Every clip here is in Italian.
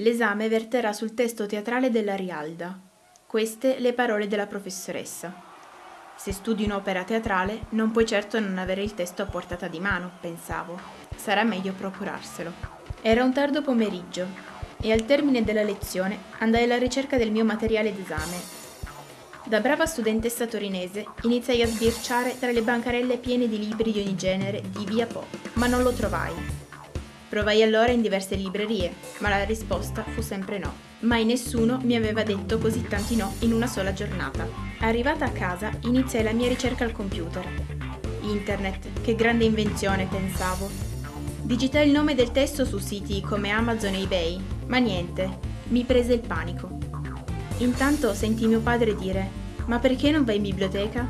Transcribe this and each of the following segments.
L'esame verterà sul testo teatrale della Rialda. Queste le parole della professoressa. Se studi un'opera teatrale, non puoi certo non avere il testo a portata di mano, pensavo. Sarà meglio procurarselo. Era un tardo pomeriggio e al termine della lezione andai alla ricerca del mio materiale d'esame. Da brava studentessa torinese iniziai a sbirciare tra le bancarelle piene di libri di ogni genere di via Po, ma non lo trovai. Provai allora in diverse librerie, ma la risposta fu sempre no. Mai nessuno mi aveva detto così tanti no in una sola giornata. Arrivata a casa, iniziai la mia ricerca al computer. Internet, che grande invenzione, pensavo. Digitai il nome del testo su siti come Amazon e eBay, ma niente, mi prese il panico. Intanto sentì mio padre dire: Ma perché non vai in biblioteca?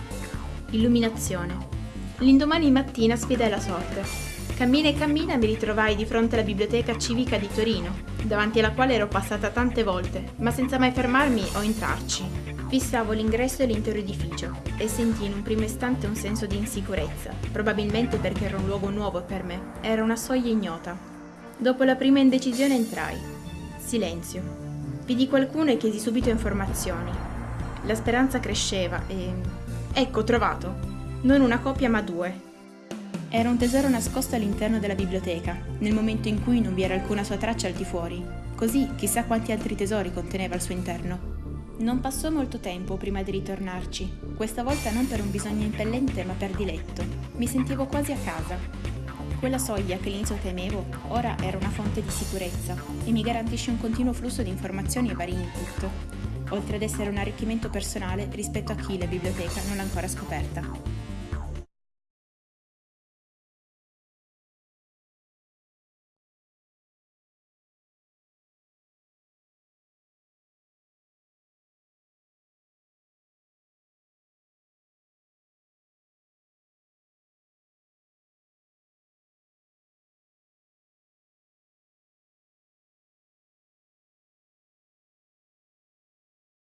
Illuminazione. L'indomani mattina sfidai la sorte Cammina e cammina mi ritrovai di fronte alla biblioteca civica di Torino, davanti alla quale ero passata tante volte, ma senza mai fermarmi o entrarci. Fissavo l'ingresso e l'intero edificio e sentii in un primo istante un senso di insicurezza, probabilmente perché era un luogo nuovo per me, era una soglia ignota. Dopo la prima indecisione entrai. Silenzio. Vidi qualcuno e chiesi subito informazioni. La speranza cresceva e... Ecco, trovato! Non una copia ma due, era un tesoro nascosto all'interno della biblioteca, nel momento in cui non vi era alcuna sua traccia al di fuori. Così chissà quanti altri tesori conteneva al suo interno. Non passò molto tempo prima di ritornarci, questa volta non per un bisogno impellente ma per diletto. Mi sentivo quasi a casa. Quella soglia che all'inizio temevo, ora era una fonte di sicurezza e mi garantisce un continuo flusso di informazioni e vari input, oltre ad essere un arricchimento personale rispetto a chi la biblioteca non l'ha ancora scoperta.